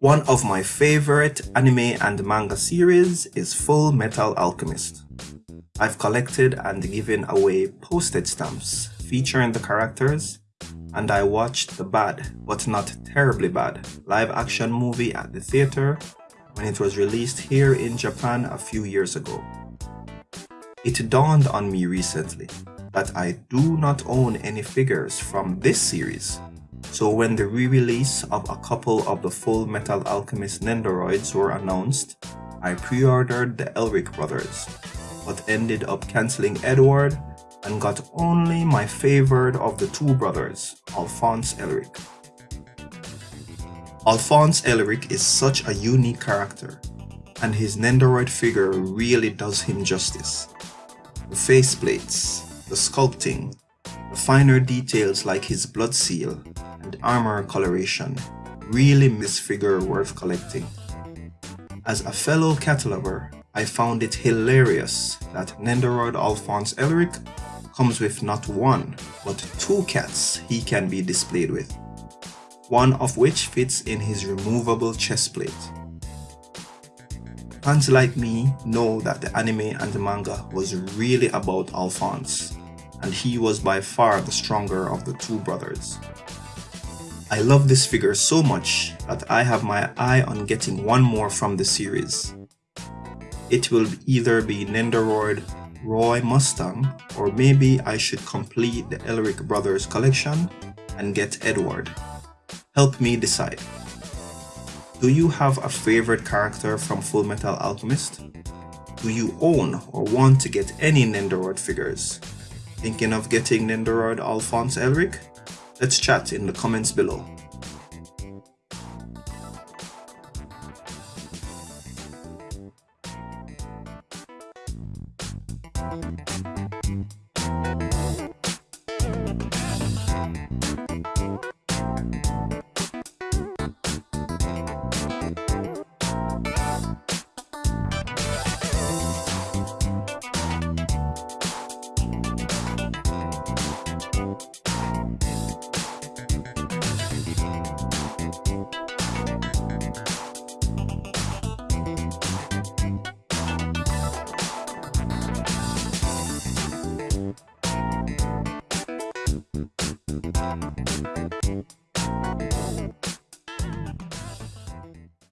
One of my favorite anime and manga series is Full Metal Alchemist. I've collected and given away postage stamps featuring the characters and I watched the bad, but not terribly bad, live action movie at the theater when it was released here in Japan a few years ago. It dawned on me recently that I do not own any figures from this series so when the re-release of a couple of the Full Metal Alchemist Nendoroids were announced, I pre-ordered the Elric brothers, but ended up cancelling Edward and got only my favorite of the two brothers, Alphonse Elric. Alphonse Elric is such a unique character, and his Nendoroid figure really does him justice. The faceplates, the sculpting, the finer details like his blood seal armor coloration really miss figure worth collecting. As a fellow cataloger, I found it hilarious that Nendoroid Alphonse Elric comes with not one, but two cats he can be displayed with, one of which fits in his removable chest plate. Fans like me know that the anime and the manga was really about Alphonse, and he was by far the stronger of the two brothers. I love this figure so much that I have my eye on getting one more from the series. It will either be Nendoroid Roy Mustang or maybe I should complete the Elric Brothers collection and get Edward. Help me decide. Do you have a favorite character from Full Metal Alchemist? Do you own or want to get any Nendoroid figures? Thinking of getting Nendoroid Alphonse Elric? Let's chat in the comments below.